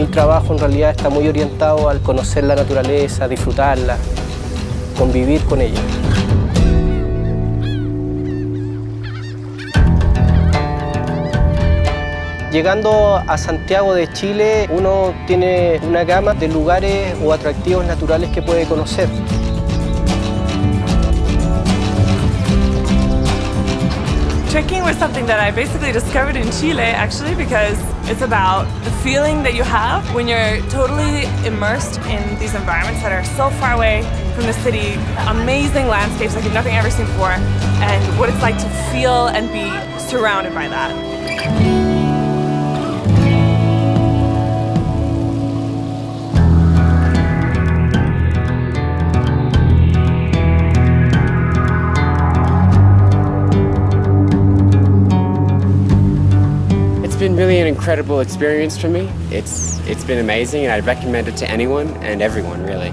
el trabajo en realidad está muy orientado al conocer la naturaleza, disfrutarla, convivir con ella. Llegando a Santiago de Chile, uno tiene una gama de lugares o atractivos naturales que puede conocer. Trekking was something that I basically discovered in Chile actually because it's about the feeling that you have when you're totally immersed in these environments that are so far away from the city, amazing landscapes like nothing I've ever seen before, and what it's like to feel and be surrounded by that. Been really an incredible experience for me. It's, it's been amazing and I'd recommend it to anyone and everyone really.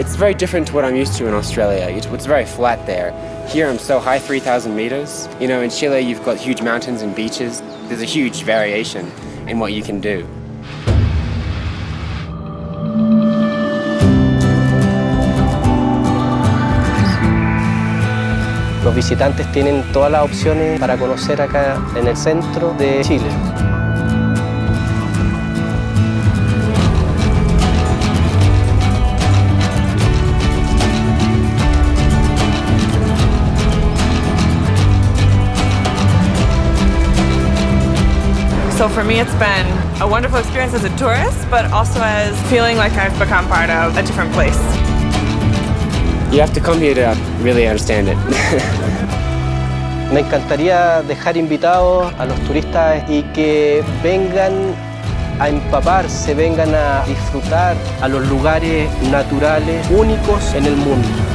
It's very different to what I'm used to in Australia. It's very flat there. Here I'm so high, 3,000 meters. You know, in Chile you've got huge mountains and beaches. There's a huge variation in what you can do. Los visitantes tienen todas las opciones para conocer acá en el centro de Chile. So for me, it's been a wonderful experience as a tourist, but also as feeling like I've become part of a different place. You have to come here to really understand it. Me encantaría dejar invitados a los turistas y que vengan a empaparse, vengan a disfrutar a los lugares naturales únicos en el mundo.